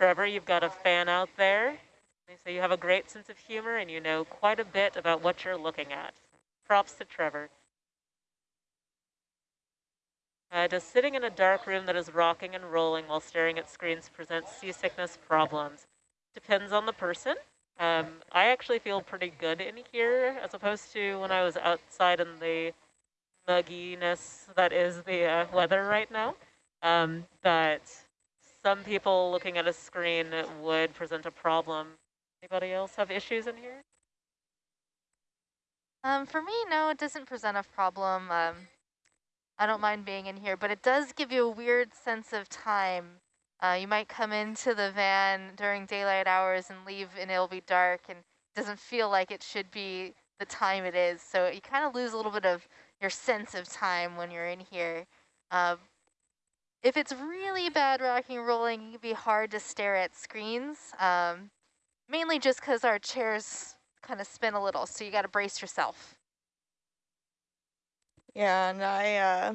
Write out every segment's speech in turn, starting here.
Trevor, you've got a fan out there. So you have a great sense of humor and you know quite a bit about what you're looking at. Props to Trevor. Uh, does sitting in a dark room that is rocking and rolling while staring at screens present seasickness problems? Depends on the person. Um, I actually feel pretty good in here as opposed to when I was outside in the mugginess that is the uh, weather right now. Um, but some people looking at a screen would present a problem. Anybody else have issues in here? Um, for me, no, it doesn't present a problem. Um, I don't mind being in here, but it does give you a weird sense of time. Uh, you might come into the van during daylight hours and leave and it'll be dark and it doesn't feel like it should be the time it is. So you kind of lose a little bit of your sense of time when you're in here. Uh, if it's really bad rocking and rolling, it can be hard to stare at screens, um, mainly just because our chairs kind of spin a little, so you got to brace yourself. Yeah, and I uh,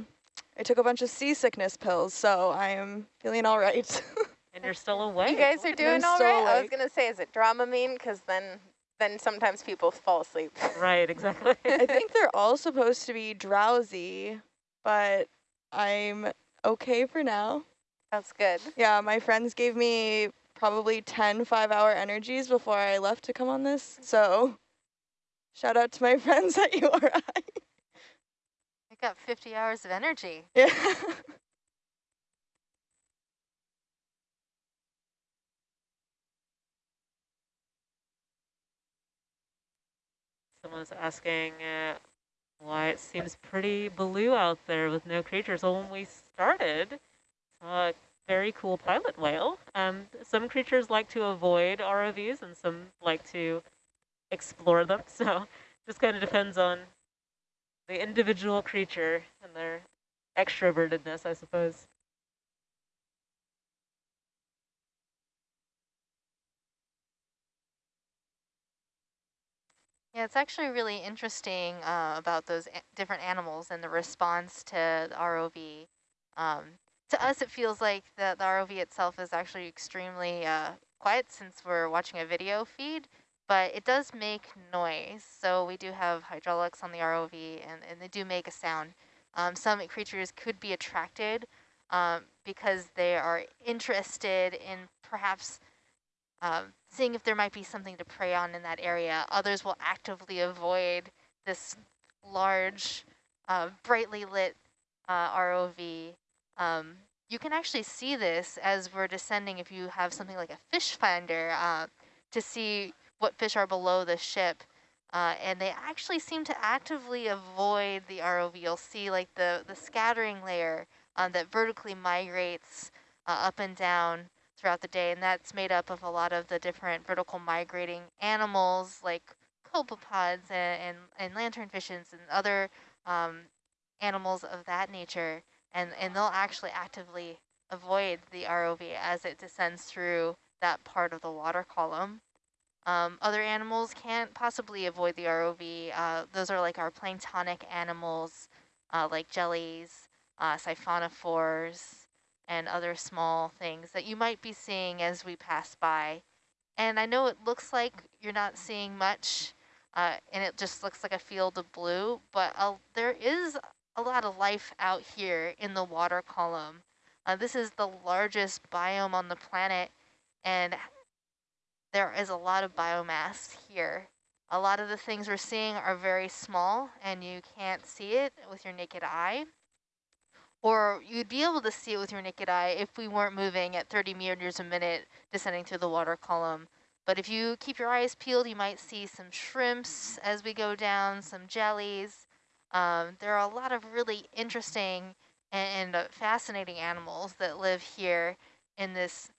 I took a bunch of seasickness pills, so I am feeling all right. and you're still awake. You guys are doing all right? Awake. I was going to say, is it Dramamine? Because then then sometimes people fall asleep. Right, exactly. I think they're all supposed to be drowsy, but I'm okay for now. That's good. Yeah, my friends gave me probably 10 five-hour energies before I left to come on this, so shout out to my friends at URI. I got 50 hours of energy. Yeah. Someone's asking uh, why it seems pretty blue out there with no creatures. Well, when we started, uh, very cool pilot whale. Um, some creatures like to avoid ROVs and some like to explore them. So just kind of depends on the individual creature and their extrovertedness, I suppose. Yeah, it's actually really interesting uh, about those different animals and the response to the ROV. Um, to us, it feels like the, the ROV itself is actually extremely uh, quiet since we're watching a video feed, but it does make noise. So we do have hydraulics on the ROV, and, and they do make a sound. Um, some creatures could be attracted um, because they are interested in perhaps um, seeing if there might be something to prey on in that area. Others will actively avoid this large, uh, brightly lit uh, ROV. Um, you can actually see this as we're descending if you have something like a fish finder uh, to see what fish are below the ship. Uh, and they actually seem to actively avoid the ROV. You'll see like the, the scattering layer um, that vertically migrates uh, up and down throughout the day, and that's made up of a lot of the different vertical migrating animals like copepods and, and, and lanternfishes and other um, animals of that nature, and, and they'll actually actively avoid the ROV as it descends through that part of the water column. Um, other animals can't possibly avoid the ROV. Uh, those are like our planktonic animals, uh, like jellies, uh, siphonophores, and other small things that you might be seeing as we pass by. And I know it looks like you're not seeing much, uh, and it just looks like a field of blue, but uh, there is a lot of life out here in the water column. Uh, this is the largest biome on the planet, and there is a lot of biomass here. A lot of the things we're seeing are very small, and you can't see it with your naked eye or you'd be able to see it with your naked eye if we weren't moving at 30 meters a minute descending through the water column. But if you keep your eyes peeled, you might see some shrimps as we go down, some jellies. Um, there are a lot of really interesting and, and uh, fascinating animals that live here in this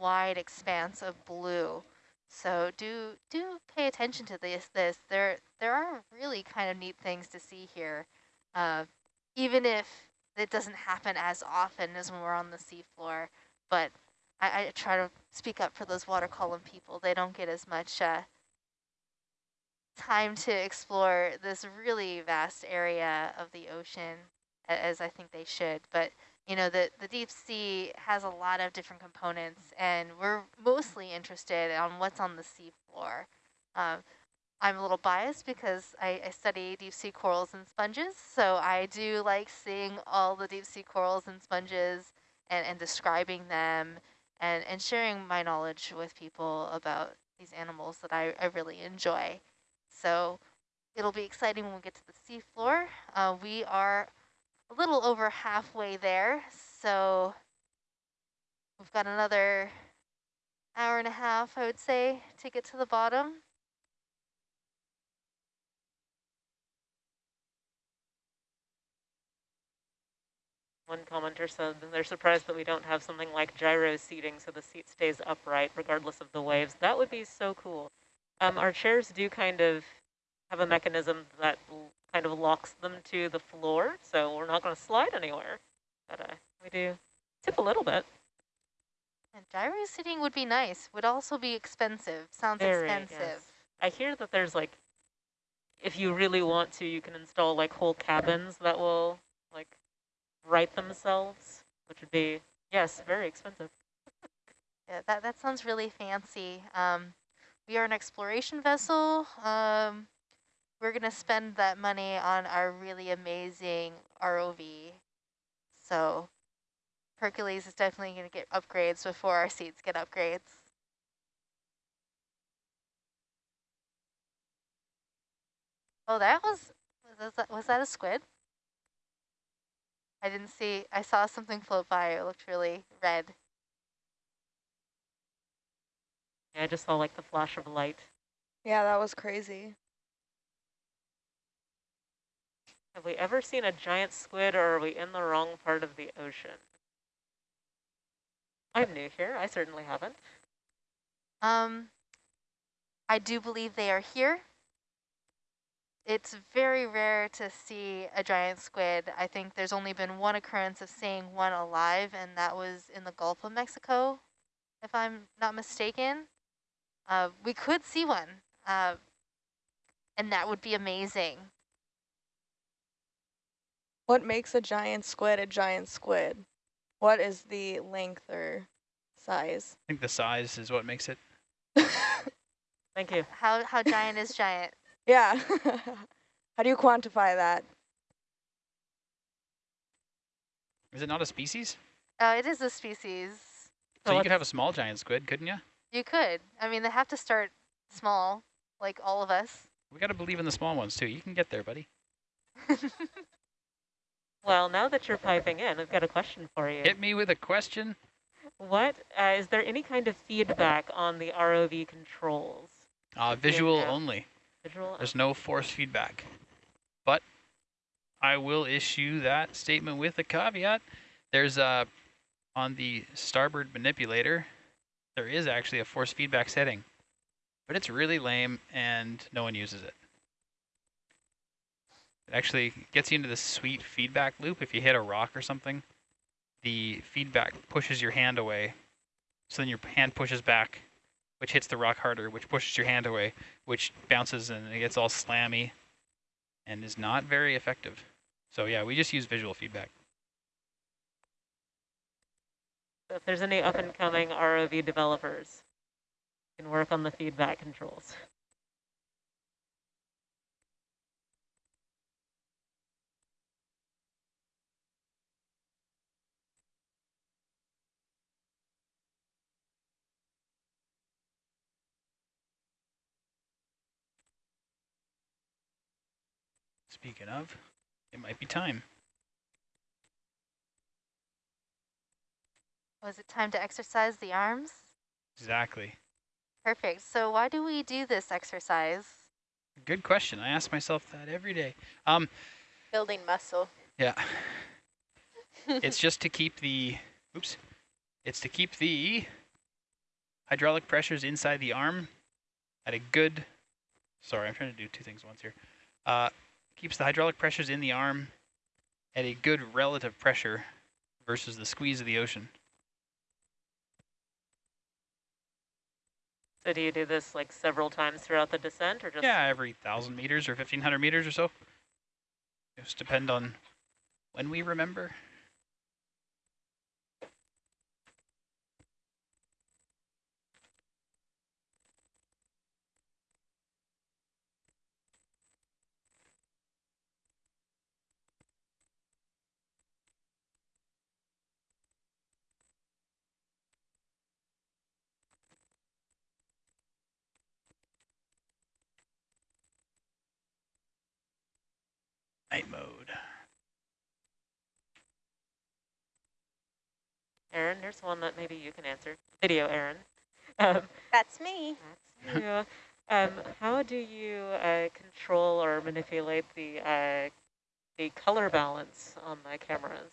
wide expanse of blue. So do do pay attention to this. This there there are really kind of neat things to see here, uh, even if it doesn't happen as often as when we're on the seafloor, but I, I try to speak up for those water column people. They don't get as much uh, time to explore this really vast area of the ocean as I think they should. But you know, the, the deep sea has a lot of different components and we're mostly interested on what's on the sea floor. Um, I'm a little biased because I, I, study deep sea corals and sponges, so I do like seeing all the deep sea corals and sponges and, and describing them and, and sharing my knowledge with people about these animals that I, I really enjoy. So it'll be exciting when we get to the seafloor. Uh, we are a little over halfway there, so we've got another hour and a half, I would say, to get to the bottom. One commenter said they're surprised that we don't have something like gyro seating so the seat stays upright regardless of the waves. That would be so cool. Um, our chairs do kind of have a mechanism that kind of locks them to the floor, so we're not going to slide anywhere. But uh, we do tip a little bit. And gyro seating would be nice. Would also be expensive. Sounds Very, expensive. Yes. I hear that there's like, if you really want to, you can install like whole cabins that will like right themselves, which would be, yes, very expensive. yeah, that, that sounds really fancy. Um, we are an exploration vessel. Um, we're going to spend that money on our really amazing ROV. So Hercules is definitely going to get upgrades before our seats get upgrades. Oh, that was, was that, was that a squid? I didn't see, I saw something float by. It looked really red. Yeah, I just saw like the flash of light. Yeah, that was crazy. Have we ever seen a giant squid or are we in the wrong part of the ocean? I'm new here. I certainly haven't. Um, I do believe they are here. It's very rare to see a giant squid. I think there's only been one occurrence of seeing one alive, and that was in the Gulf of Mexico, if I'm not mistaken. Uh, we could see one, uh, and that would be amazing. What makes a giant squid a giant squid? What is the length or size? I think the size is what makes it. Thank you. How, how giant is giant? Yeah. How do you quantify that? Is it not a species? Oh, it is a species. So you could have a small giant squid, couldn't you? You could. I mean, they have to start small, like all of us. We got to believe in the small ones, too. You can get there, buddy. well, now that you're piping in, I've got a question for you. Hit me with a question. What uh, is there any kind of feedback on the ROV controls? Uh, visual only. There's no force feedback. But I will issue that statement with a caveat. There's a, on the starboard manipulator, there is actually a force feedback setting, but it's really lame and no one uses it. It actually gets you into this sweet feedback loop. If you hit a rock or something, the feedback pushes your hand away. So then your hand pushes back which hits the rock harder, which pushes your hand away, which bounces and it gets all slammy and is not very effective. So yeah, we just use visual feedback. So if there's any up-and-coming ROV developers, you can work on the feedback controls. Speaking of, it might be time. Was it time to exercise the arms? Exactly. Perfect. So why do we do this exercise? Good question. I ask myself that every day. Um, Building muscle. Yeah. it's just to keep the, oops, it's to keep the hydraulic pressures inside the arm at a good, sorry, I'm trying to do two things once here. Uh, keeps the hydraulic pressures in the arm at a good relative pressure versus the squeeze of the ocean. So do you do this like several times throughout the descent or just? Yeah, every 1,000 meters or 1,500 meters or so. Just depend on when we remember. Night mode. Aaron, there's one that maybe you can answer. Video, Aaron. Um, That's me. that's you. Um, how do you uh, control or manipulate the uh, the color balance on the cameras?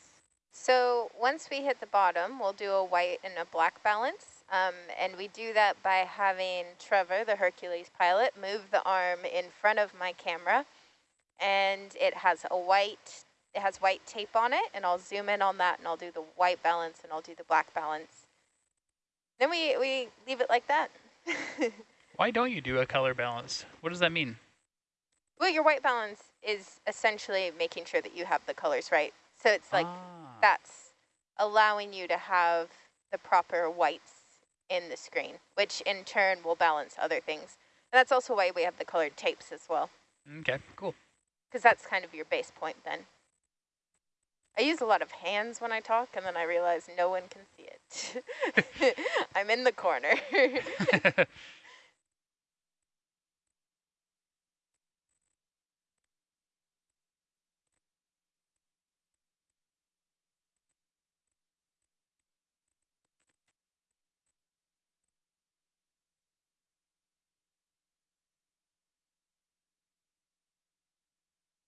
So once we hit the bottom, we'll do a white and a black balance. Um, and we do that by having Trevor, the Hercules pilot, move the arm in front of my camera. And it has a white, it has white tape on it. And I'll zoom in on that and I'll do the white balance and I'll do the black balance. Then we, we leave it like that. Why don't you do a color balance? What does that mean? well, your white balance is essentially making sure that you have the colors right. So it's like Ah. that's allowing you to have the proper whites in the screen, which in turn will balance other things. And that's also why we have the colored tapes as well, Okay, cool. Because that's kind of your base point then. I use a lot of hands when I talk, and then I realize no one can see it. I'm in the corner.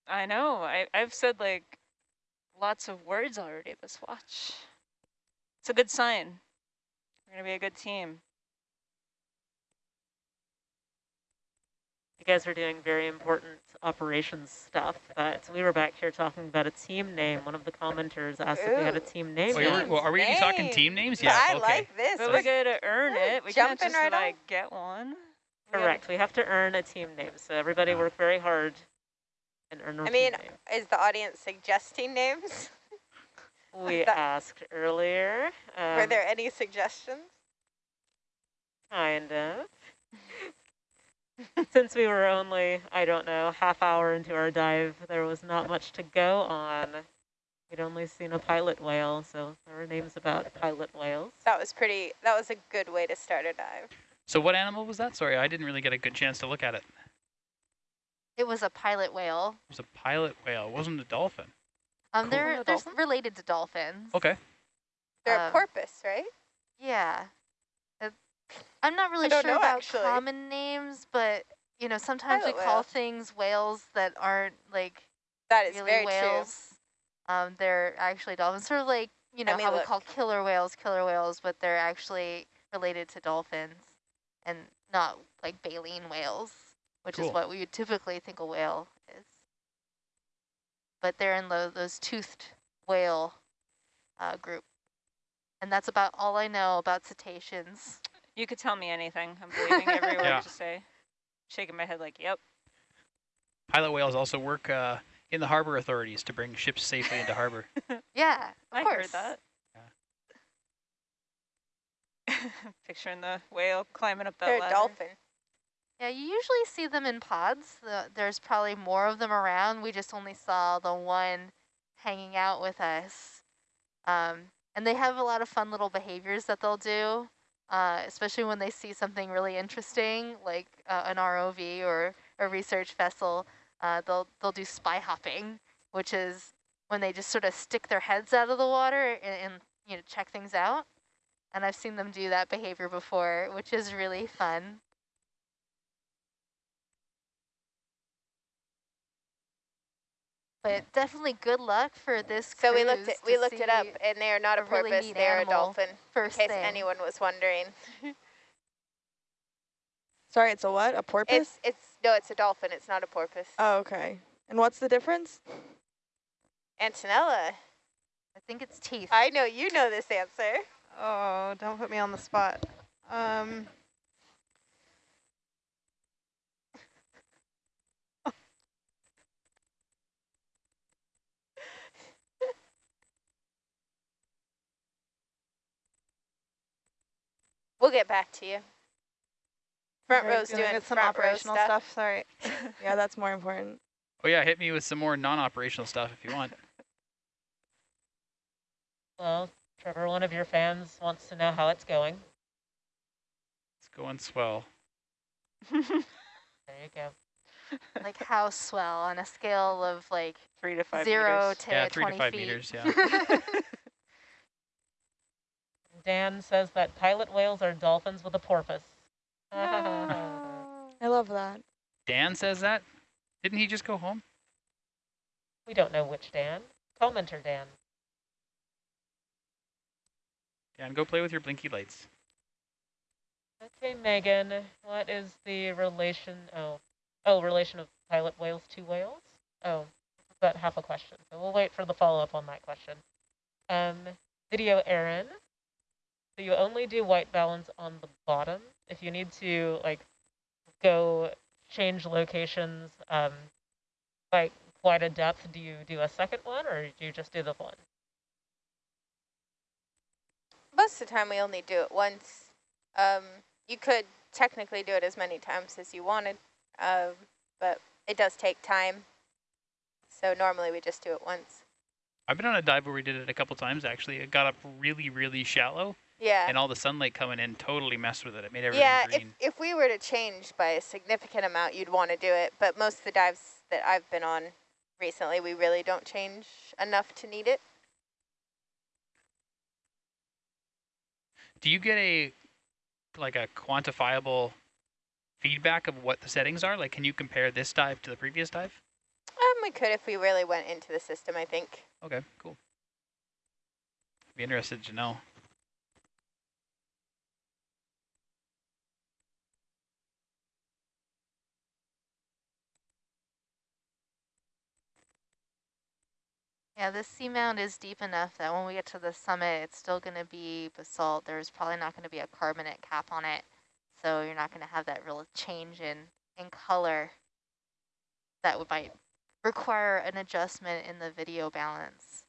I know. I, I've said like lots of words already this watch. It's a good sign. We're going to be a good team. You guys are doing very important operations stuff, but we were back here talking about a team name. One of the commenters asked if we had a team name. Wait, we're- yet. well, are we gonna be talking team names? Yeah, I okay. like this. But We're we got to earn it. We can't jumping just right on. like get one. We gotta- Correct. We have to earn a team name. So everybody work very hard and earn a I mean, name. is the audience suggesting names? We that- asked earlier. Were um, there any suggestions? Kind of. Since we were only, I don't know, half hour into our dive, there was not much to go on. We'd only seen a pilot whale, so there were names about pilot whales. That was pretty, that was a good way to start a dive. So what animal was that? Sorry, I didn't really get a good chance to look at it. It was a pilot whale. It was a pilot whale. It wasn't a dolphin. Um, Cool. they're they're dolphin? related to dolphins. Okay. They're a Um, porpoise, right? Yeah. Uh, I'm not really sure know, about actually. common names, but you know, sometimes Pilot we call whale. things whales that aren't like That is really very whales. Um, they're actually dolphins. Sort of like you know me how we call killer whales killer whales, but they're actually related to dolphins, and not like baleen whales, which Cool. is what we would typically think a whale is. But they're in the, those toothed whale uh, group, and that's about all I know about cetaceans. You could tell me anything. I'm believing every word Yeah. you say. Shaking my head like, yep. Pilot whales also work uh, in the harbor authorities to bring ships safely into harbor. Yeah, of I course. heard that. Picturing the whale climbing up that They're a dolphin. Yeah, you usually see them in pods. The, there's probably more of them around. We just only saw the one hanging out with us. Um, and they have a lot of fun little behaviors that they'll do, uh, especially when they see something really interesting, like uh, an ROV or a research vessel. Uh, they'll they'll do spy hopping, which is when they just sort of stick their heads out of the water and, and you know check things out. And I've seen them do that behavior before, which is really fun. But definitely good luck for this So we looked cruise it, we looked it up, and they are not a, a really porpoise. neat they are a animal dolphin. In First case thing. anyone was wondering, Sorry, it's a what? A porpoise? it's it's no, it's a dolphin. It's not a porpoise. oh, okay. And what's the difference? Antonella, I think it's teeth. I know you know this answer. Oh, don't put me on the spot. Um, We'll get back to you. Front Okay, row's good. doing get some front row operational stuff. stuff. Sorry. Yeah, that's more important. Oh yeah, hit me with some more non-operational stuff if you want. Well, Trevor, one of your fans wants to know how it's going. It's going swell. There you go. like how swell on a scale of like Three to five zero meters. to Yeah, three to five feet. meters, yeah. Dan says that pilot whales are dolphins with a porpoise. I love that. Dan says that? Didn't he just go home? we don't know which Dan. Commenter Dan. Dan, go play with your blinky lights. Okay, Megan, what is the relation? Oh, oh, relation of pilot whales to whales? Oh, about half a question. So we'll wait for the follow up on that question. Um, video Aaron. So you only do white balance on the bottom. If you need to like go change locations um, by quite a depth, do you do a second one or do you just do the one? Most of the time we only do it once. Um, you could technically do it as many times as you wanted, um, but it does take time. So normally we just do it once. I've been on a dive where we did it a couple times actually. It got up really, really shallow, Yeah. and all the sunlight coming in totally messed with it. It made everything Yeah, if, if we were to change by a significant amount, you'd want to do it. But most of the dives that I've been on recently, we really don't change enough to need it. Do you get a like a quantifiable feedback of what the settings are? Like, can you compare this dive to the previous dive? Um, we could if we really went into the system, I think. Okay, cool. Be interested to know. Yeah, this seamount is deep enough that when we get to the summit, it's still going to be basalt. There's probably not going to be a carbonate cap on it, so you're not going to have that real change in, in color that would might require an adjustment in the video balance.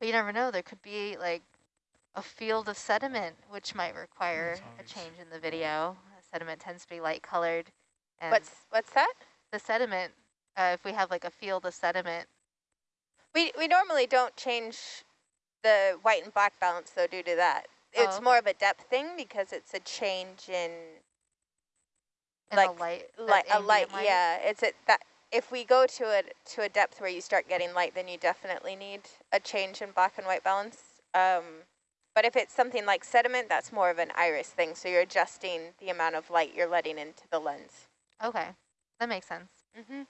But you never know, there could be like a field of sediment, which might require a change in the video. Sediment tends to be light colored. And What's what's that? the sediment, uh, if we have like a field of sediment, We we normally don't change the white and black balance though due to that. Oh, It's more of a depth thing because it's a change in in Like, the light, light, a light, ambient yeah. It's a, that if we go to a to a depth where you start getting light, then you definitely need a change in black and white balance. Um, but if it's something like sediment, that's more of an iris thing. So you're adjusting the amount of light you're letting into the lens. Okay, that makes sense. Mm-hmm.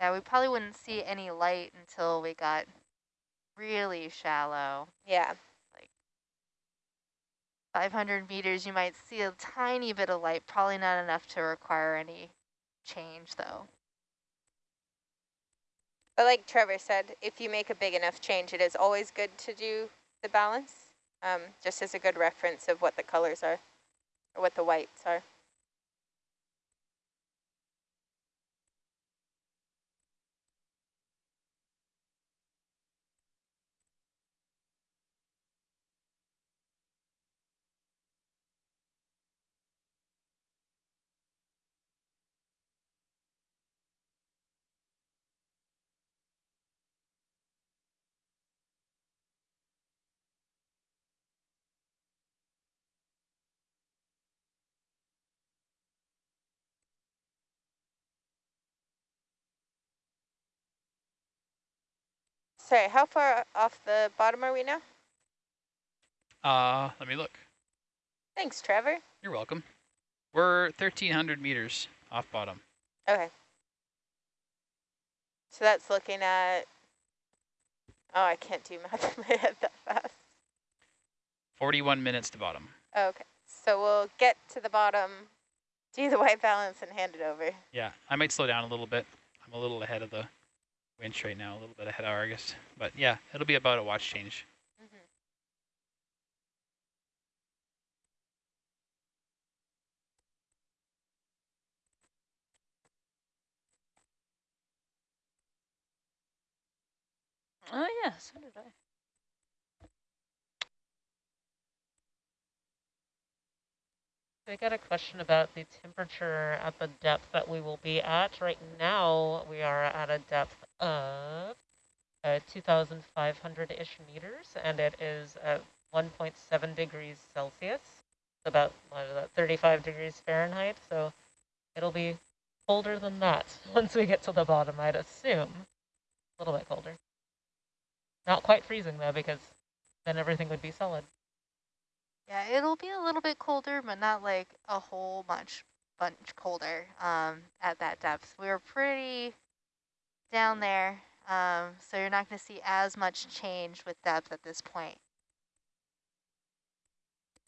Yeah, we probably wouldn't see any light until we got really shallow. Yeah. Like 500 meters, you might see a tiny bit of light, probably not enough to require any change though. But like Trevor said, if you make a big enough change, it is always good to do the balance, um, just as a good reference of what the colors are, or what the whites are. Sorry, how far off the bottom are we now? Uh, let me look. Thanks, Trevor. You're welcome. We're 1,300 meters off bottom. Okay. So that's looking at, oh, I can't do math in my head that fast. 41 minutes to bottom. Okay, so we'll get to the bottom, do the white balance, and hand it over. Yeah, I might slow down a little bit. I'm a little ahead of the winch right now, a little bit ahead of Argus. But yeah, it'll be about a watch change. Mhm. Oh yeah, so did I. I got a question about the temperature at the depth that we will be at. Right now, we are at a depth of uh, 2,500-ish meters, and it is at 1.7 degrees Celsius. about that, 35 degrees Fahrenheit. So it'll be colder than that once we get to the bottom, I'd assume. A little bit colder. Not quite freezing though, because then everything would be solid. Yeah, it'll be a little bit colder, but not like a whole much bunch colder um, at that depth. We were pretty down there, um, so you're not going to see as much change with depth at this point.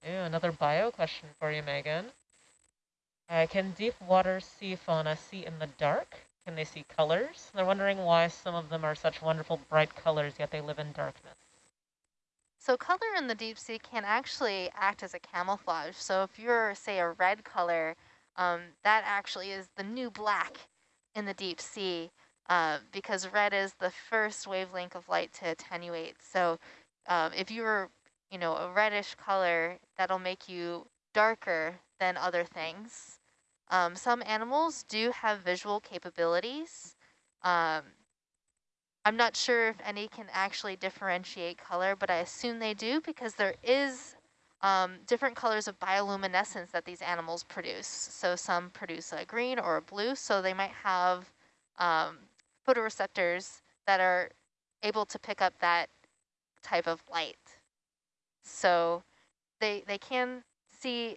Ooh, another bio question for you, Megan. Uh, can deep water sea fauna see in the dark? Can they see colors? They're wondering why some of them are such wonderful bright colors, yet they live in darkness. So color in the deep sea can actually act as a camouflage. So if you're, say, a red color, um, that actually is the new black in the deep sea uh, because red is the first wavelength of light to attenuate. So um, if you were, you know, a reddish color, that'll make you darker than other things. Um, some animals do have visual capabilities. Um, I'm not sure if any can actually differentiate color, but I assume they do because there is um, different colors of bioluminescence that these animals produce. So some produce a green or a blue, so they might have um, photoreceptors that are able to pick up that type of light. So they, they can see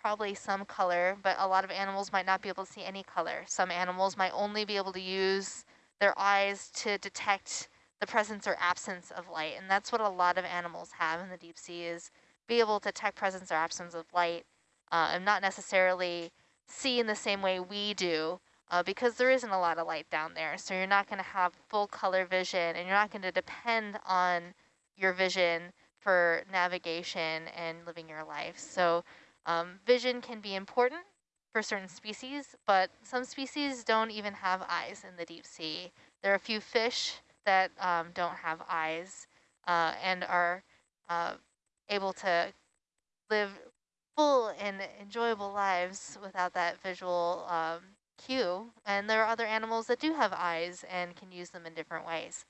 probably some color, but a lot of animals might not be able to see any color. Some animals might only be able to use their eyes to detect the presence or absence of light. And that's what a lot of animals have in the deep sea is be able to detect presence or absence of light uh, and not necessarily see in the same way we do uh, because there isn't a lot of light down there. So you're not going to have full color vision and you're not going to depend on your vision for navigation and living your life. So um, vision can be important for certain species, but some species don't even have eyes in the deep sea. There are a few fish that um, don't have eyes uh, and are uh, able to live full and enjoyable lives without that visual um, cue. And there are other animals that do have eyes and can use them in different ways.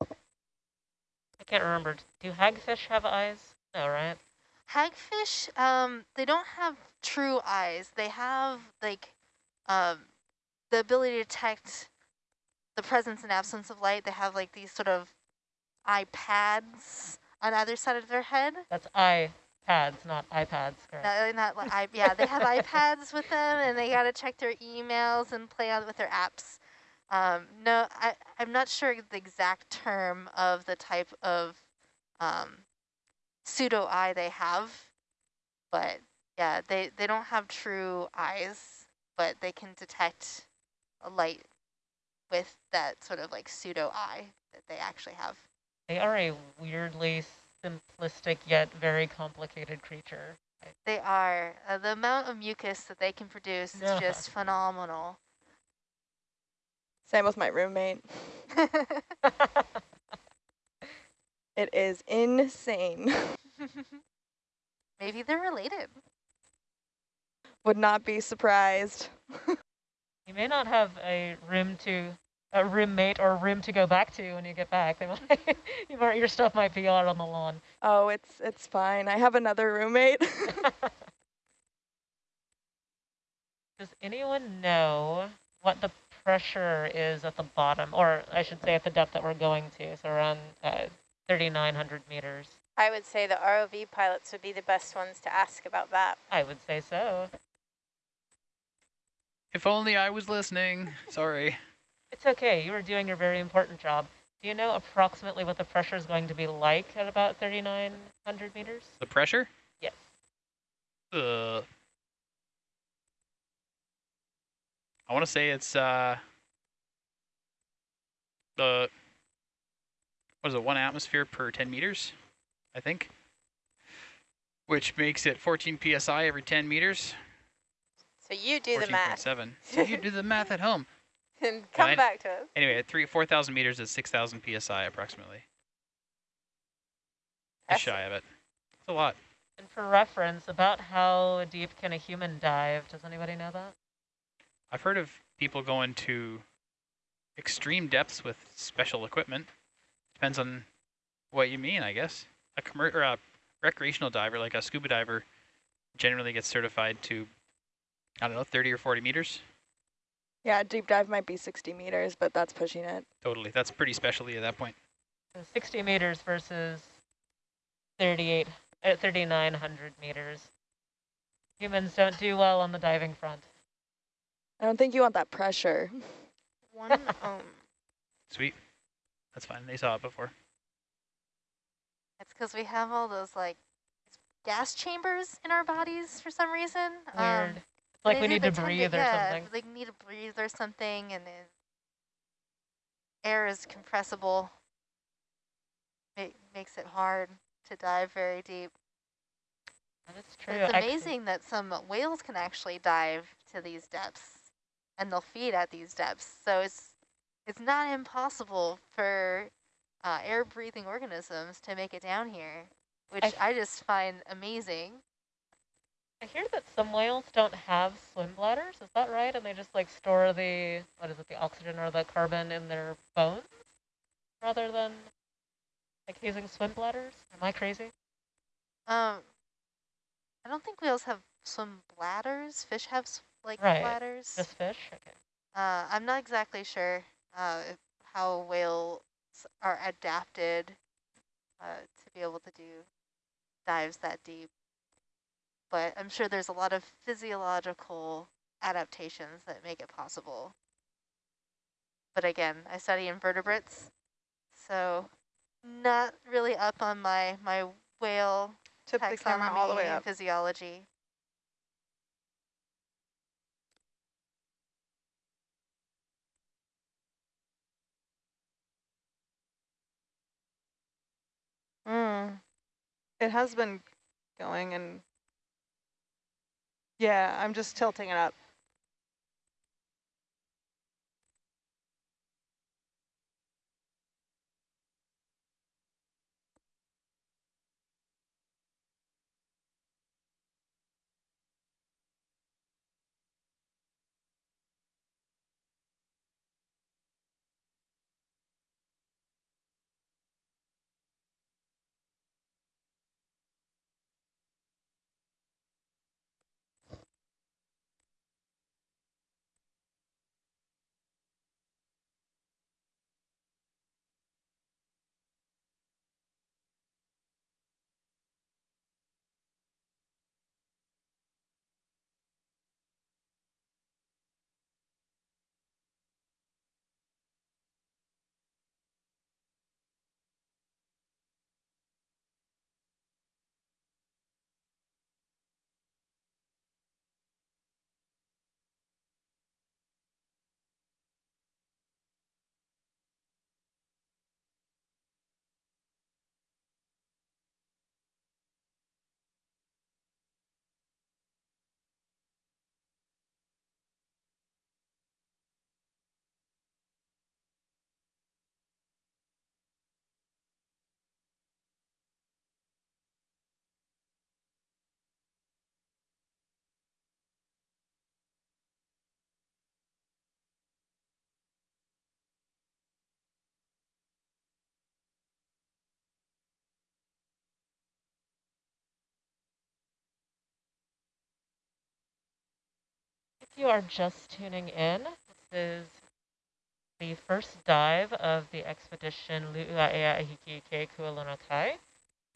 I can't remember. Do hagfish have eyes? No, right? Hagfish, um, they don't have true eyes. They have like um, the ability to detect the presence and absence of light. They have like these sort of eye pads on either side of their head. That's iPads, not iPads, correct? Not, not I, yeah, they have iPads with them, and they got to check their emails and play on with their apps. Um, no, I, I'm not sure the exact term of the type of um, pseudo eye they have, but yeah, they, they don't have true eyes, but they can detect a light with that sort of like pseudo eye that they actually have. They are a weirdly simplistic yet very complicated creature. They are. Uh, the amount of mucus that they can produce is Yeah. just phenomenal. Same with my roommate. It is insane. Maybe they're related. Would not be surprised. You may not have a room to, a roommate or room to go back to when you get back. They might, you might, your stuff might be out on the lawn. Oh, it's it's fine. I have another roommate. Does anyone know what the pressure is at the bottom, or I should say at the depth that we're going to, so around uh, 3,900 meters? I would say the ROV pilots would be the best ones to ask about that. I would say so. If only I was listening. Sorry. It's okay, you were doing your very important job. Do you know approximately what the pressure is going to be like at about 3,900 meters? The pressure? Yes. Uh, I want to say it's uh the what is it? One atmosphere per 10 meters, I think, which makes it 14 psi every 10 meters. So you do the math 14.7. So you do the math at home. and come Fine. back to us. Anyway, at three 4,000 meters is 6,000 psi approximately. Just That's- shy of it. It's a lot. And for reference, about how deep can a human dive? Does anybody know that? I've heard of people going to extreme depths with special equipment. Depends on what you mean, I guess. A commer or a recreational diver, like a scuba diver, generally gets certified to, I don't know, 30 or 40 meters. Yeah, deep dive might be 60 meters, but that's pushing it. Totally. That's pretty specialty at that point. So 60 meters versus 38, uh, 3,900 meters. Humans don't do well on the diving front. I don't think you want that pressure. One, um, Sweet. That's fine. They saw it before. It's because we have all those like gas chambers in our bodies for some reason. Um, Weird. It's like we need to breathe or yeah, something. Like need to breathe or something, and then air is compressible. Ma makes it hard to dive very deep. That is But true. it's Actually- amazing that some whales can actually dive to these depths, and they'll feed at these depths. So it's it's not impossible for uh, air-breathing organisms to make it down here, which I, just find amazing. I hear that some whales don't have swim bladders. Is that right? And they just like store the what is it, the oxygen or the carbon in their bones, rather than like using swim bladders. Am I crazy? Um, I don't think whales have swim bladders. Fish have like Right, bladders. Just fish? Okay. Uh, I'm not exactly sure uh, how whales are adapted uh, to be able to do dives that deep. But I'm sure there's a lot of physiological adaptations that make it possible. But again, I study invertebrates, so not really up on my, my whale tip the camera all the way up. physiology. Mm. It has been going and yeah, I'm just tilting it up. You are just tuning in, this is the first dive of the expedition Lu'uaea Ahiki Ke Kualonokai.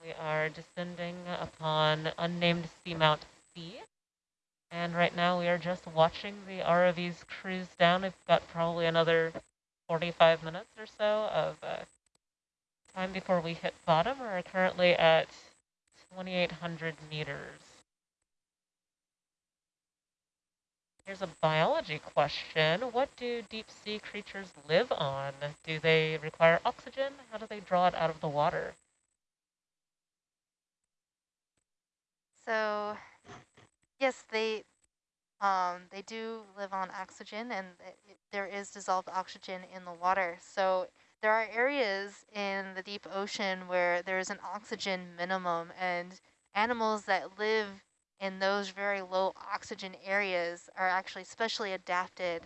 We are descending upon unnamed seamount C. And right now we are just watching the ROVs cruise down. We've got probably another 45 minutes or so of uh, time before we hit bottom. We're currently at 2,800 meters. Here's a biology question. What do deep sea creatures live on? Do they require oxygen? How do they draw it out of the water? So, yes, they um, they do live on oxygen, and it, there is dissolved oxygen in the water. So there are areas in the deep ocean where there is an oxygen minimum, and animals that live in those very low oxygen areas are actually specially adapted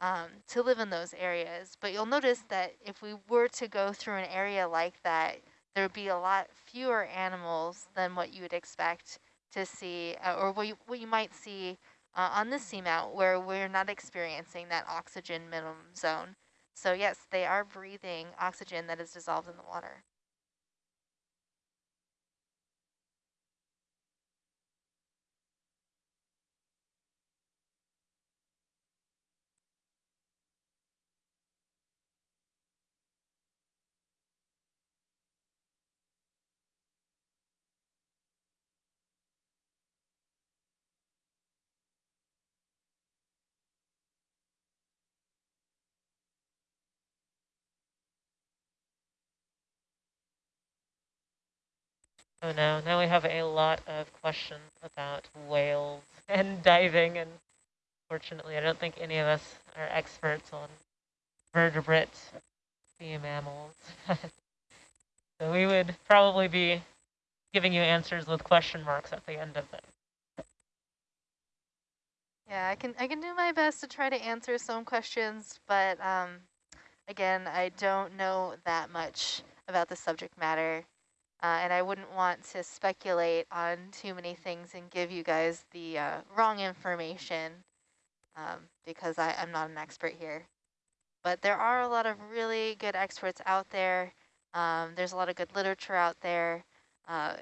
um, to live in those areas. But you'll notice that if we were to go through an area like that, there would be a lot fewer animals than what you would expect to see, uh, or what you, what you might see uh, on the seamount where we're not experiencing that oxygen minimum zone. So yes, they are breathing oxygen that is dissolved in the water. Oh no, now we have a lot of questions about whales and diving, and fortunately I don't think any of us are experts on vertebrate sea mammals. so we would probably be giving you answers with question marks at the end of them. Yeah, I can I can do my best to try to answer some questions, but um, again, I don't know that much about the subject matter. Uh, and I wouldn't want to speculate on too many things and give you guys the uh, wrong information um, because I, I'm not an expert here. But there are a lot of really good experts out there. Um, there's a lot of good literature out there uh,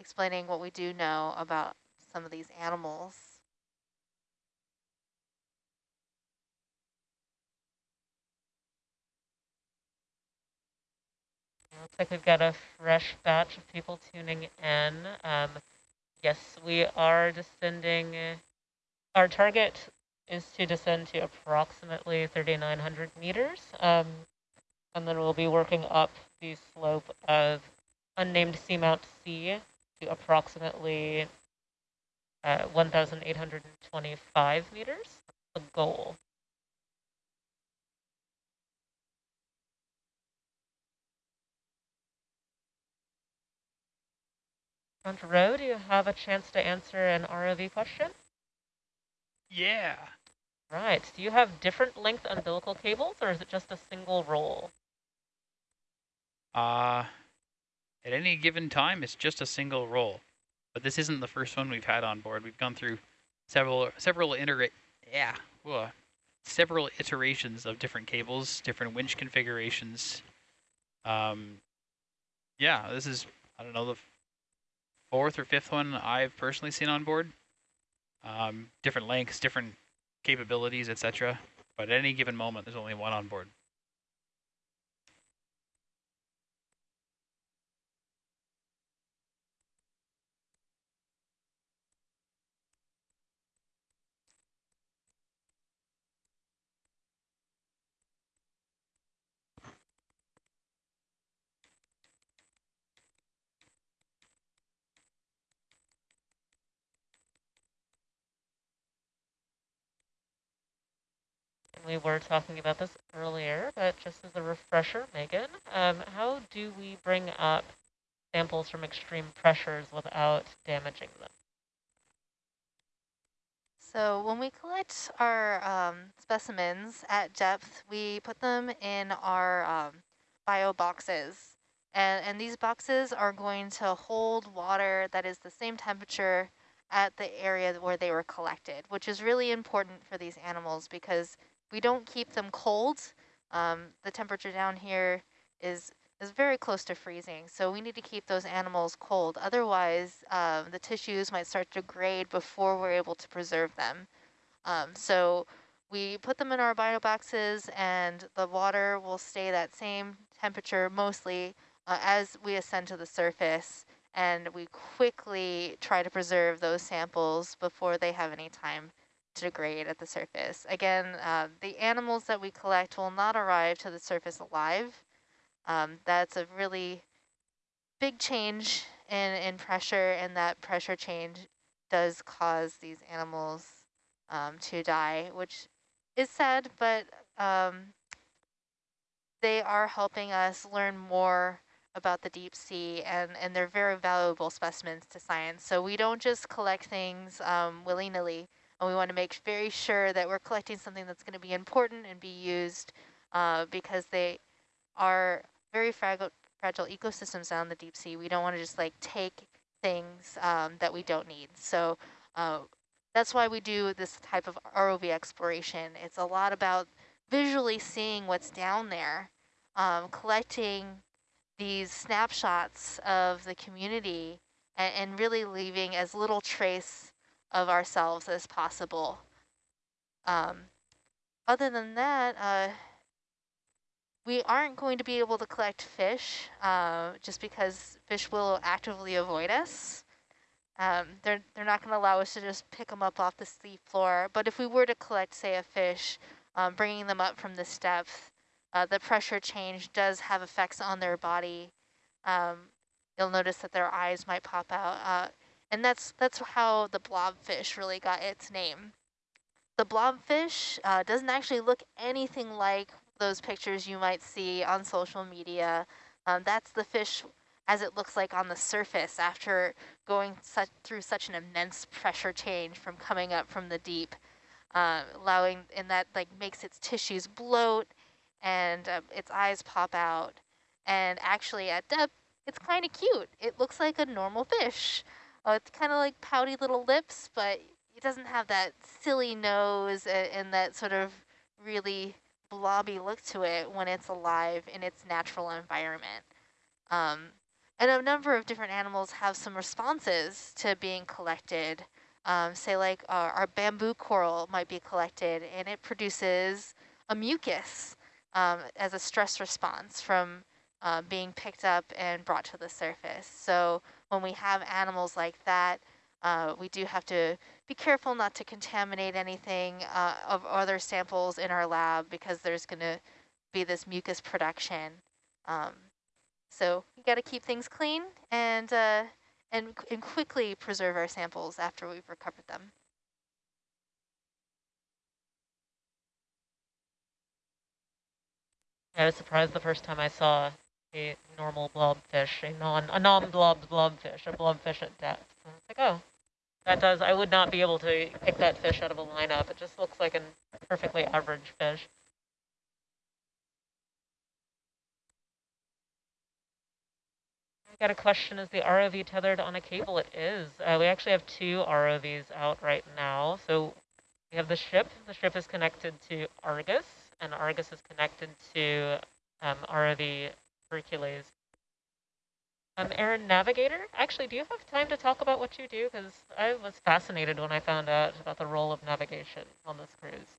explaining what we do know about some of these animals. Looks like we've got a fresh batch of people tuning in. Um, yes, we are descending. Our target is to descend to approximately 3,900 meters. Um, and then we'll be working up the slope of unnamed Seamount C to approximately uh, 1,825 meters, the goal. Front row, do you have a chance to answer an ROV question? Yeah. Right. Do you have different length umbilical cables, or is it just a single roll? Uh, at any given time, it's just a single roll. But this isn't the first one we've had on board. We've gone through several several iterate yeah, whoa, several iterations of different cables, different winch configurations. Um, yeah, this is I don't know the fourth or fifth one I've personally seen on board. Um, different lengths, different capabilities, etc. But at any given moment, there's only one on board. We were talking about this earlier, but just as a refresher, Megan, um, how do we bring up samples from extreme pressures without damaging them? So when we collect our um, specimens at depth, we put them in our um, bio boxes. And, and these boxes are going to hold water that is the same temperature at the area where they were collected, which is really important for these animals because we don't keep them cold. Um, the temperature down here is is very close to freezing, so we need to keep those animals cold. Otherwise, um, the tissues might start to degrade before we're able to preserve them. Um, so we put them in our bio boxes, and the water will stay that same temperature mostly uh, as we ascend to the surface, and we quickly try to preserve those samples before they have any time degrade at the surface. Again, uh, the animals that we collect will not arrive to the surface alive. Um, that's a really big change in, in pressure, and that pressure change does cause these animals um, to die, which is sad, but um, they are helping us learn more about the deep sea, and, and they're very valuable specimens to science. So we don't just collect things um, willy-nilly and we want to make very sure that we're collecting something that's going to be important and be used uh, because they are very fragile fragile ecosystems down the deep sea. We don't want to just like take things um, that we don't need. So uh, that's why we do this type of ROV exploration. It's a lot about visually seeing what's down there, um, collecting these snapshots of the community and, and really leaving as little trace of ourselves as possible. Um, other than that, uh, we aren't going to be able to collect fish uh, just because fish will actively avoid us. Um, they're, they're not going to allow us to just pick them up off the sea floor. But if we were to collect, say, a fish, um, bringing them up from this depth, uh, the pressure change does have effects on their body. Um, you'll notice that their eyes might pop out. Uh, and that's, that's how the blobfish really got its name. The blobfish uh, doesn't actually look anything like those pictures you might see on social media. Um, that's the fish as it looks like on the surface after going such, through such an immense pressure change from coming up from the deep, uh, allowing, and that like makes its tissues bloat and uh, its eyes pop out. And actually at depth, it's kind of cute. It looks like a normal fish. Uh, it's kind of like pouty little lips, but it doesn't have that silly nose and, and that sort of really blobby look to it when it's alive in its natural environment. Um, and a number of different animals have some responses to being collected. Um, say like our, our, bamboo coral might be collected and it produces a mucus um, as a stress response from uh, being picked up and brought to the surface. So when we have animals like that, uh, we do have to be careful not to contaminate anything uh, of other samples in our lab because there's going to be this mucus production. Um, so we got to keep things clean and, uh, and, and quickly preserve our samples after we've recovered them. I was surprised the first time I saw a normal blobfish, a non a non-blob blobfish, a blobfish at depth. I was like, oh, that does. I would not be able to pick that fish out of a lineup. It just looks like a perfectly average fish. I got a question, is the ROV tethered on a cable? It is. Uh, we actually have two ROVs out right now. So we have the ship. The ship is connected to Argus, and Argus is connected to um, ROV Hercules. Um, Aaron, Navigator, actually, do you have time to talk about what you do? Because I was fascinated when I found out about the role of navigation on this cruise.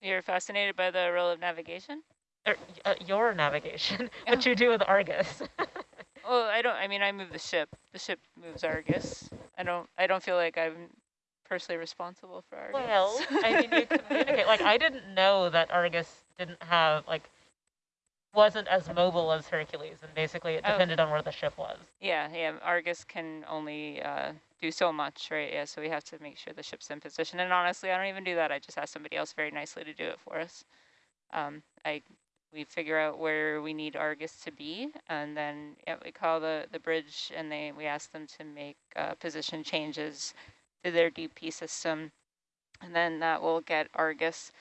You're fascinated by the role of navigation? Er, uh, your navigation, what you do with Argus. well, I don't. I mean, I move the ship. The ship moves Argus. I don't. I don't feel like I'm personally responsible for Argus. Well, I mean, you communicate. like, I didn't know that Argus didn't have like wasn't as mobile as Hercules, and basically it oh. depended oh. on where the ship was. Yeah, yeah. Argus can only uh, do so much, right? Yeah, so we have to make sure the ship's in position. And honestly, I don't even do that. I just ask somebody else very nicely to do it for us. Um, I we figure out where we need Argus to be, and then yeah, we call the, the bridge, and they we ask them to make uh, position changes to their DP system, and then that will get Argus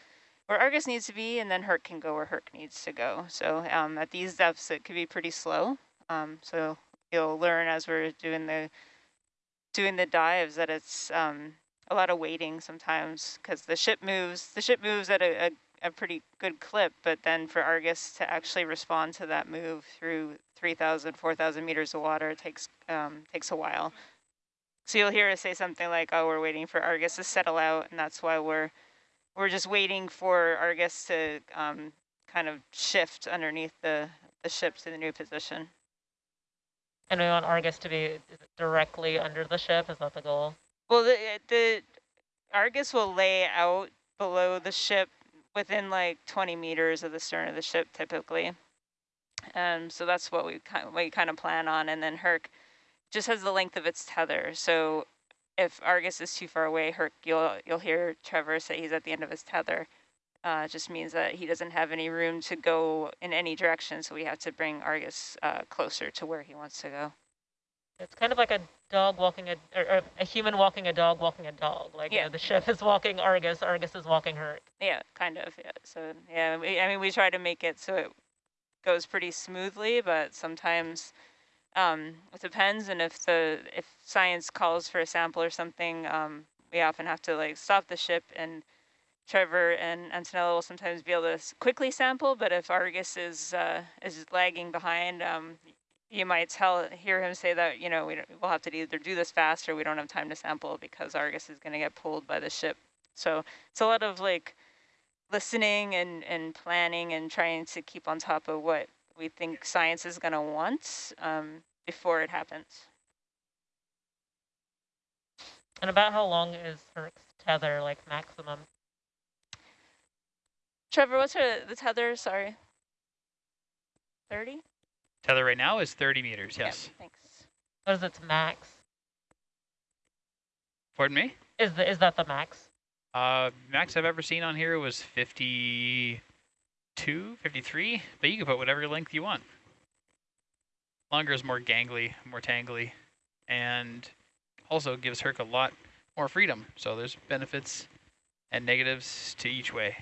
where Argus needs to be, and then Herc can go where Herc needs to go. So um, at these depths, it could be pretty slow. Um, so you'll learn as we're doing the doing the dives that it's um, a lot of waiting sometimes because the ship moves. The ship moves at a, a a pretty good clip, but then for Argus to actually respond to that move through 3,000, 4,000 meters of water takes um, takes a while. So you'll hear us say something like, oh, we're waiting for Argus to settle out, and that's why we're we're just waiting for Argus to um, kind of shift underneath the, the ship to the new position. And we want Argus to be directly under the ship, is that the goal? Well, the, the Argus will lay out below the ship within like 20 meters of the stern of the ship typically. Um, so that's what we kind of, we kind of plan on. And then Herc just has the length of its tether. So if Argus is too far away, Herc, you'll, you'll hear Trevor say he's at the end of his tether. Uh, just means that he doesn't have any room to go in any direction. So we have to bring Argus uh, closer to where he wants to go. It's kind of like a dog walking a, or, or a human walking a dog walking a dog. Like yeah. You know, the ship is walking Argus, Argus is walking Herc. Yeah, kind of. Yeah. So yeah, we, I mean, we try to make it so it goes pretty smoothly, but sometimes um, it depends. And if the if science calls for a sample or something, um, we often have to like stop the ship and Trevor and Antonella will sometimes be able to quickly sample, but if Argus is uh, is lagging behind, um, you might tell hear him say that you know we we'll have to either do this fast or we don't have time to sample because Argus is going to get pulled by the ship. So it's a lot of like listening and and planning and trying to keep on top of what we think science is going to want um, before it happens. And about how long is Herc's tether, like maximum? Trevor, what's her, the tether? Sorry. 30? Tether right now is 30 meters, yes. Yep, thanks. What is its max? Pardon me? Is the is that the max? Uh, max I've ever seen on here was 52, 53, but you can put whatever length you want. Longer is more gangly, more tangly, and also gives Herc a lot more freedom. So there's benefits and negatives to each way.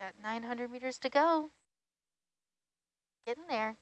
Got 900 meters to go. Getting there.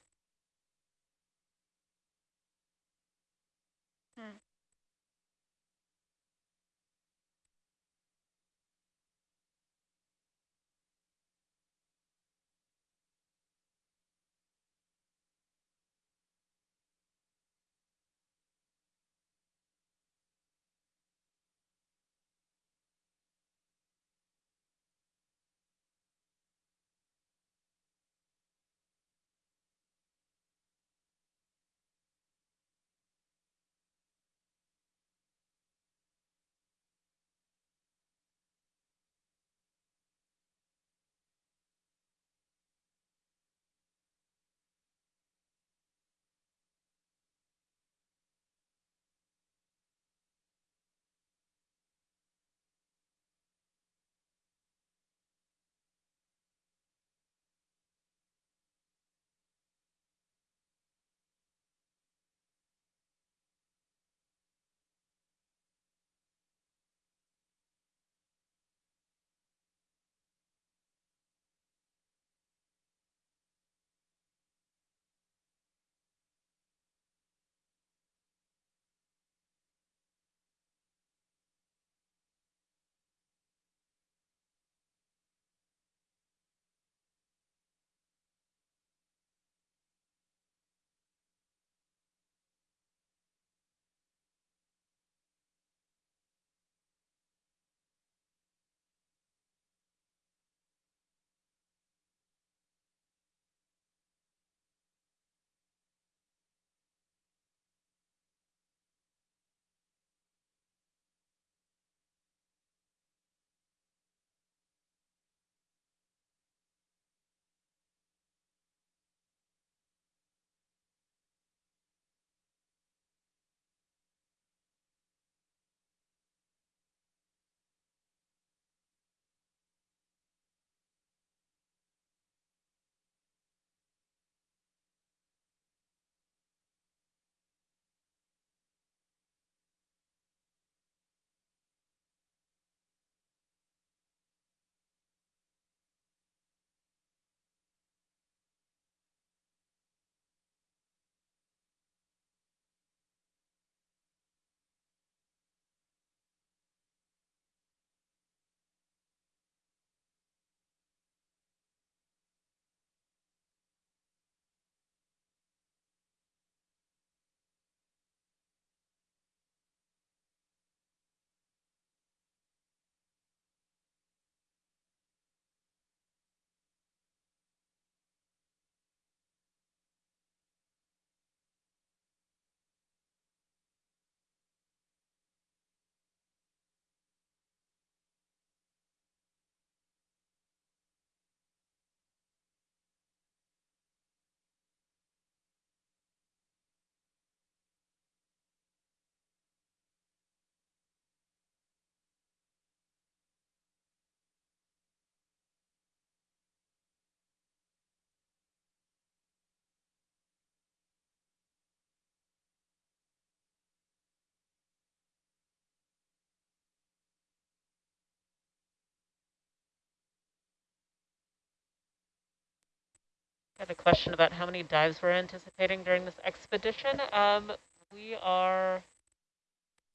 Had a question about how many dives we're anticipating during this expedition. Um, we are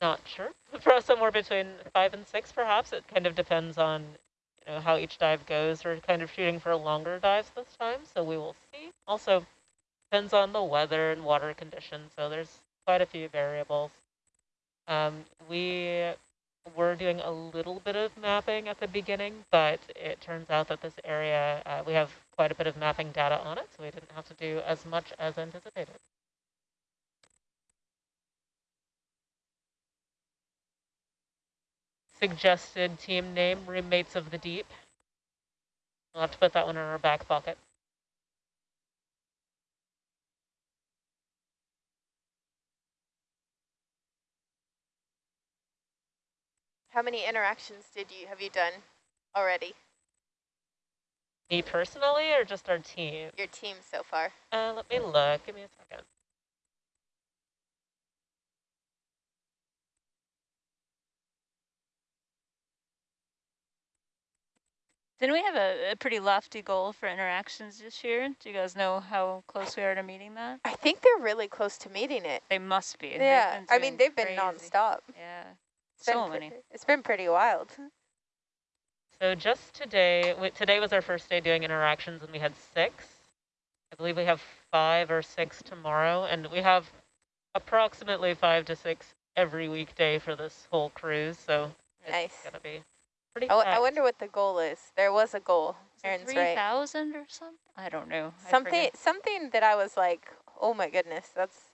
not sure. For somewhere between five and six, perhaps. It kind of depends on you know how each dive goes. We're kind of shooting for longer dives this time, so we will see. Also, depends on the weather and water conditions. So there's quite a few variables. Um, we were doing a little bit of mapping at the beginning, but it turns out that this area, uh, we have quite a bit of mapping data on it, so we didn't have to do as much as anticipated. Suggested team name, Roommates of the Deep. We'll have to put that one in our back pocket. How many interactions did you have you done already? Me personally or just our team? Your team so far? Uh, let me look. Give me a second. Didn't we have a, a pretty lofty goal for interactions this year? Do you guys know how close we are to meeting that? I think they're really close to meeting it. They must be. Yeah, I mean they've been crazy. nonstop. Yeah, It's been so many. It's been pretty wild. So just today, w- today was our first day doing interactions and we had six. I believe we have five or six tomorrow and we have approximately five to six every weekday for this whole cruise. So it's gonna be pretty I, w- I packed. wonder what the goal is. There was a goal. Aaron's Three right. thousand or something? I don't know. Something something that I was like, oh my goodness, that's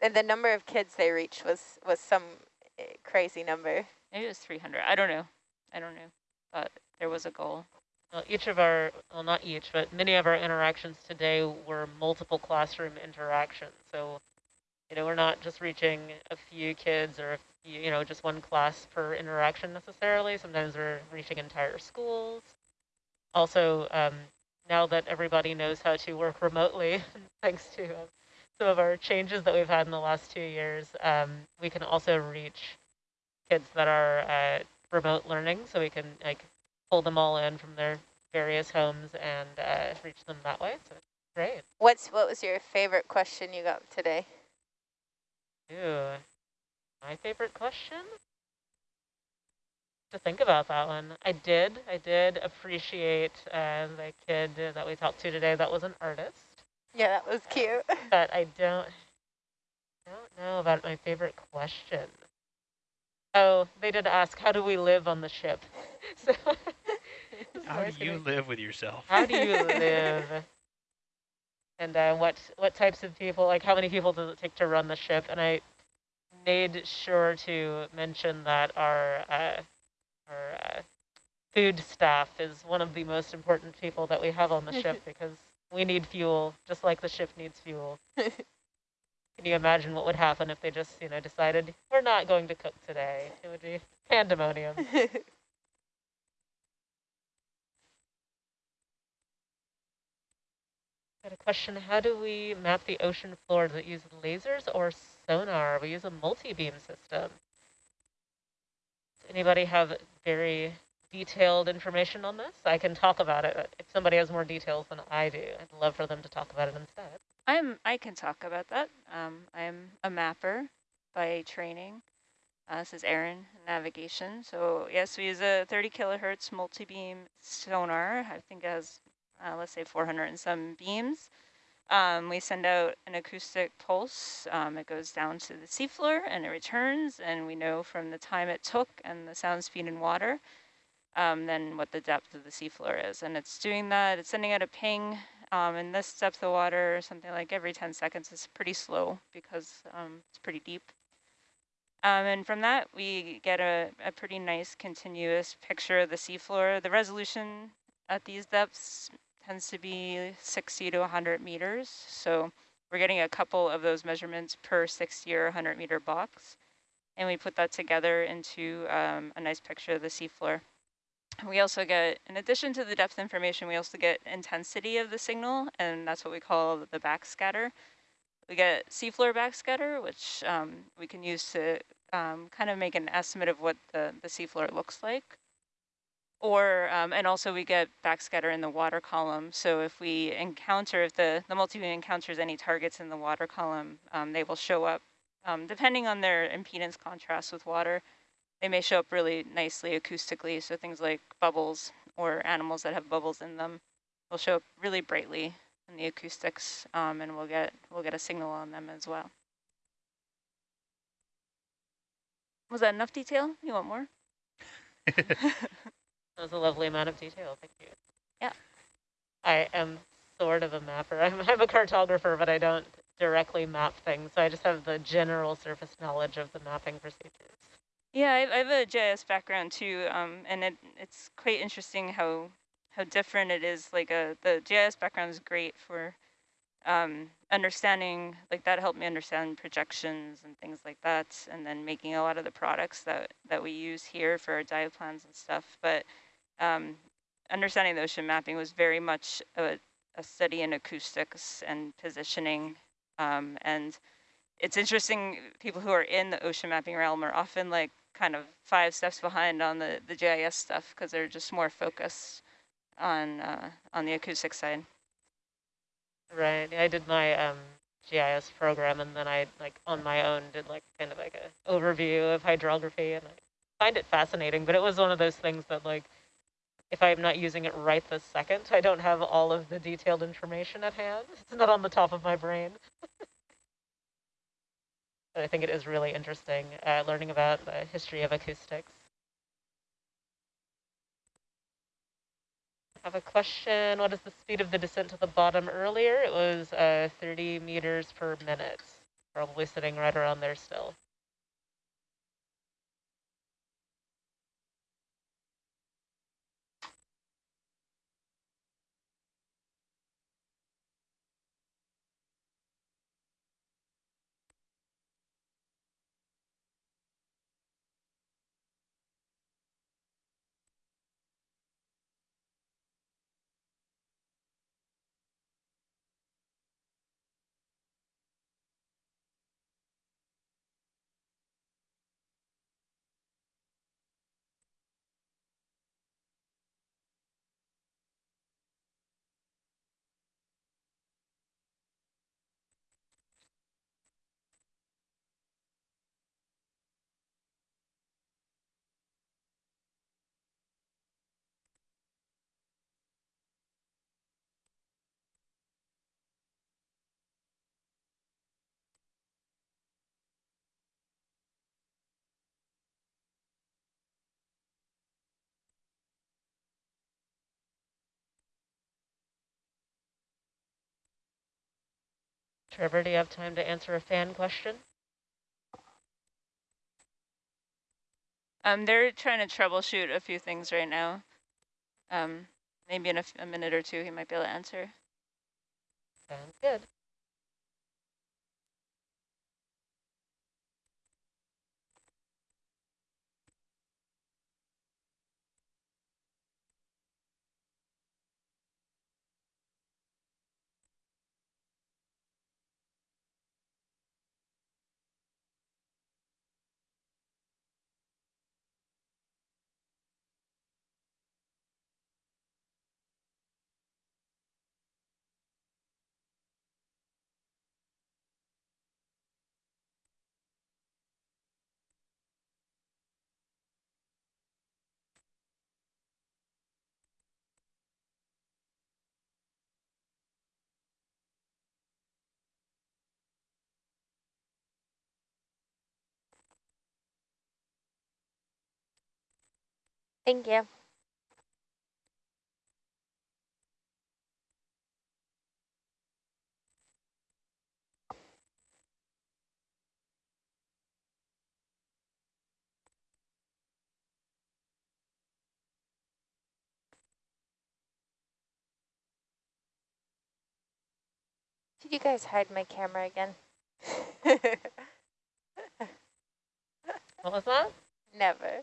and the number of kids they reached was was some eh, crazy number. Maybe it was three hundred. I don't know. I don't know. But there was a goal. Well, each of our, well, not each, but many of our interactions today were multiple classroom interactions. So, you know, we're not just reaching a few kids or, few, you know, just one class per interaction necessarily. Sometimes we're reaching entire schools. Also, um, now that everybody knows how to work remotely, thanks to uh, some of our changes that we've had in the last two years, um, we can also reach kids that are uh, remote learning. So we can like pull them all in from their various homes and uh, reach them that way. So it's great. What's what was your favorite question you got today? Ooh, my favorite question? To think about that one. I did, I did appreciate uh, the kid that we talked to today that was an artist, Yeah, that was cute. but I don't, don't know about my favorite question. Oh, they did ask, how do we live on the ship? So, so How do you live with yourself? How do you live? And uh, what what types of people, like how many people does it take to run the ship? And I made sure to mention that our uh, our uh, food staff is one of the most important people that we have on the ship because we need fuel just like the ship needs fuel. Can you imagine what would happen if they just, you know, decided we're not going to cook today? It would be pandemonium. Got a question. How do we map the ocean floor? Does it use lasers or sonar? We use a multi-beam system. Does anybody have very detailed information on this? I can talk about it. If somebody has more details than I do, I'd love for them to talk about it instead. I'm. I can talk about that. Um, I'm a mapper by training. Uh, this is Aaron, navigation. So yes, we use a 30 kilohertz multi-beam sonar. I think it has, uh, let's say 400 and some beams. Um, we send out an acoustic pulse. Um, it goes down to the seafloor and it returns, and we know from the time it took and the sound speed in water, um, then what the depth of the seafloor is. And it's doing that. It's sending out a ping um, this depth of water, something like every 10 seconds is pretty slow because um, it's pretty deep. Um, and from that, we get a, a pretty nice continuous picture of the seafloor. The resolution at these depths tends to be 60 to 100 meters. So we're getting a couple of those measurements per 60 or 100 meter box. And we put that together into um, a nice picture of the seafloor. We also get, in addition to the depth information, we also get intensity of the signal, and that's what we call the backscatter. We get seafloor backscatter, which um, we can use to um, kind of make an estimate of what the, the seafloor looks like. Or, um, and also we get backscatter in the water column. So if we encounter, if the, the multi-beam encounters any targets in the water column, um, they will show up, um, depending on their impedance contrast with water, they may show up really nicely acoustically. So things like bubbles or animals that have bubbles in them will show up really brightly in the acoustics, um, and we'll get, we'll get a signal on them as well. Was that enough detail? You want more? That was a lovely amount of detail. Thank you. Yeah. I am sort of a mapper. I'm, I'm a cartographer, but I don't directly map things. So I just have the general surface knowledge of the mapping procedures. Yeah, I, I have a GIS background too, um, and it, it's quite interesting how how different it is. Like a, uh, the GIS background is great for um, understanding, like that helped me understand projections and things like that, and then making a lot of the products that, that we use here for our dive plans and stuff. But um, understanding the ocean mapping was very much a, a study in acoustics and positioning. Um, and it's interesting, people who are in the ocean mapping realm are often like kind of five steps behind on the, the GIS stuff because they're just more focused on, uh, on the acoustic side. Right, I did my um, GIS program and then I, like, on my own did like kind of like a overview of hydrography and I find it fascinating, but it was one of those things that like, if I'm not using it right this second, I don't have all of the detailed information at hand. It's not on the top of my brain. but I think it is really interesting uh, learning about the history of acoustics. I have a question. What is the speed of the descent to the bottom earlier? It was uh, 30 meters per minute. Probably sitting right around there still. Trevor, do you have time to answer a fan question? Um, they're trying to troubleshoot a few things right now. Um, maybe in a, a minute or two, he might be able to answer. Sounds good. Thank you. Did you guys hide my camera again? what was that? Never.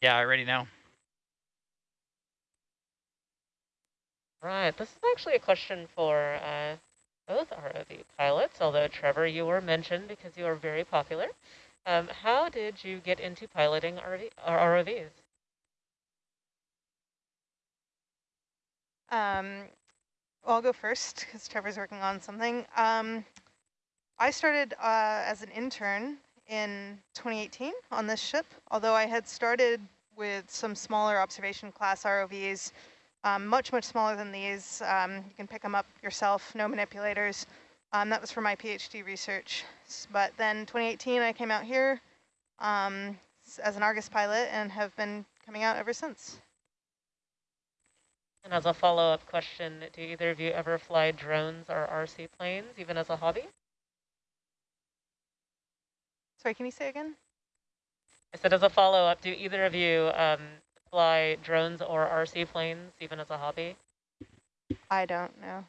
Yeah, I already know. Right, this is actually a question for uh, both ROV pilots, although Trevor, you were mentioned because you are very popular. Um, how did you get into piloting RV, or ROVs? Um, well, I'll go first because Trevor's working on something. Um, I started uh, as an intern in 2018 on this ship, although I had started with some smaller observation class ROVs, um, much, much smaller than these. Um, you can pick them up yourself, no manipulators. Um, that was for my PhD research. But then 2018, I came out here um, as an Argus pilot and have been coming out ever since. And as a follow-up question, do either of you ever fly drones or RC planes, even as a hobby? Sorry, can you say again? I said as a follow-up, do either of you um, fly drones or RC planes, even as a hobby? I don't know.